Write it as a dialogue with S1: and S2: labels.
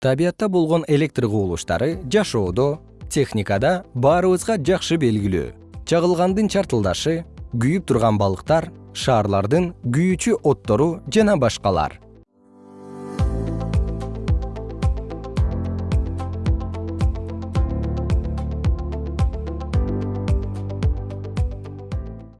S1: табиятта болгон электр кубулуштары жашоодо техникада баарыбызга жакшы белгилүү. Чагылгандын чартылдашы күйүп турган балыктар шаарлардын күйүүчү оттору жана башкалар.